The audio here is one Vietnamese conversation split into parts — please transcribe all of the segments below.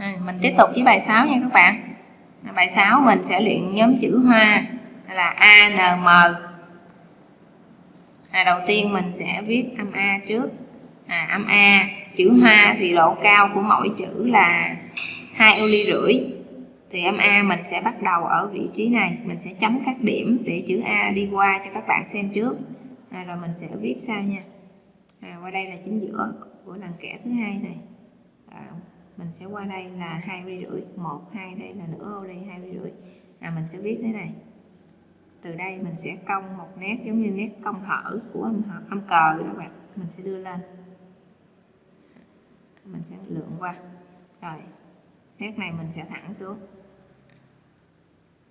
à, mình tiếp tục với bài 6 nha các bạn. Bài 6 mình sẽ luyện nhóm chữ hoa là A N M. À, đầu tiên mình sẽ viết âm A trước. À, âm A chữ hoa thì độ cao của mỗi chữ là hai ô ly rưỡi. Thì âm A mình sẽ bắt đầu ở vị trí này. Mình sẽ chấm các điểm để chữ A đi qua cho các bạn xem trước. À, rồi mình sẽ viết sau nha. À, qua đây là chính giữa của lần kẻ thứ hai này. À, mình sẽ qua đây là hai ly rưỡi. Một hai đây là nửa ô ly hai ly rưỡi. À, mình sẽ viết thế này. Từ đây mình sẽ cong một nét giống như nét cong hở của âm, âm cờ đó bạn. Mình sẽ đưa lên. Mình sẽ lượng qua. Rồi nét này mình sẽ thẳng xuống.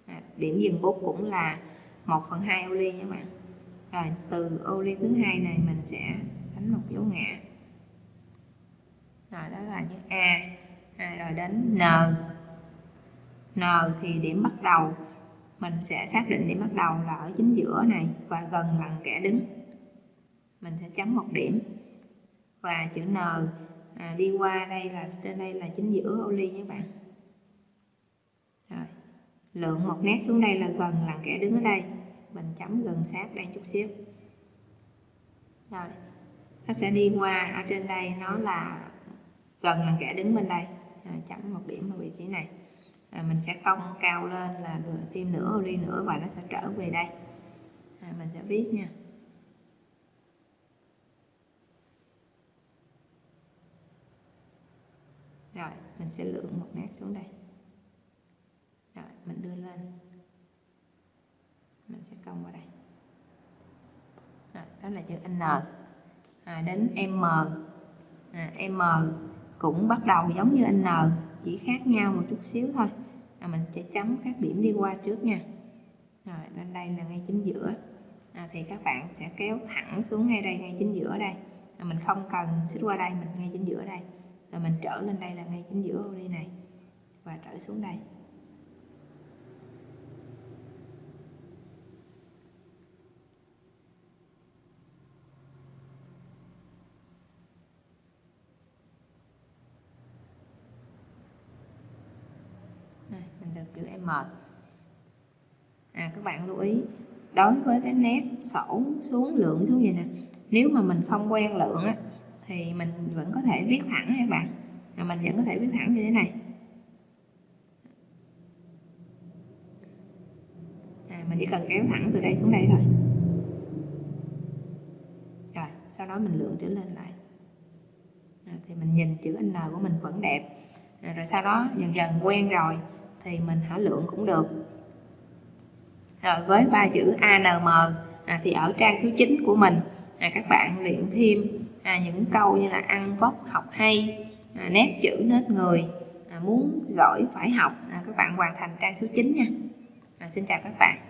À, điểm dừng bút cũng là 1 phần 2 ô ly nha bạn. Rồi từ ô ly thứ hai này mình sẽ đánh một dấu ngã rồi đó là chữ A. À, rồi đến N. N thì điểm bắt đầu mình sẽ xác định điểm bắt đầu là ở chính giữa này và gần bằng kẻ đứng. Mình sẽ chấm một điểm. Và chữ N à, đi qua đây là trên đây là chính giữa ô ly nhé bạn. Rồi lượng một nét xuống đây là gần lần kẻ đứng ở đây. Mình chấm gần sát đây chút xíu. Rồi nó sẽ đi qua ở trên đây nó là gần là kẻ đứng bên đây. À, chấm một điểm ở vị trí này. À, mình sẽ cong cao lên là được thêm nửa ly nữa và nó sẽ trở về đây. À, mình sẽ viết nha. Rồi mình sẽ lượng một nét xuống đây. Rồi mình đưa lên. Mình sẽ cong vào đây. Rồi, đó là chữ N. À, đến M. À, M cũng bắt đầu giống như N chỉ khác nhau một chút xíu thôi. À, mình sẽ chấm các điểm đi qua trước nha. Rồi lên đây là ngay chính giữa. À, thì các bạn sẽ kéo thẳng xuống ngay đây ngay chính giữa đây. À, mình không cần xích qua đây mình ngay chính giữa đây. Rồi mình trở lên đây là ngay chính giữa ô ly này và trở xuống đây. Đây, chữ M à các bạn lưu ý đối với cái nét sổ xuống lượng xuống vậy nè nếu mà mình không quen lượng á thì mình vẫn có thể viết thẳng các bạn. À, mình vẫn có thể viết thẳng như thế này. À, mình chỉ cần kéo thẳng từ đây xuống đây thôi. Rồi sau đó mình lượng trở lên lại. À, thì mình nhìn chữ N của mình vẫn đẹp. À, rồi sau đó dần dần quen rồi thì mình hả lượng cũng được. Rồi với ba chữ ANM à, thì ở trang số 9 của mình à, các bạn luyện thêm à, những câu như là ăn vóc học hay à, nét chữ nết người à, muốn giỏi phải học. À, các bạn hoàn thành trang số 9 nha. À, xin chào các bạn.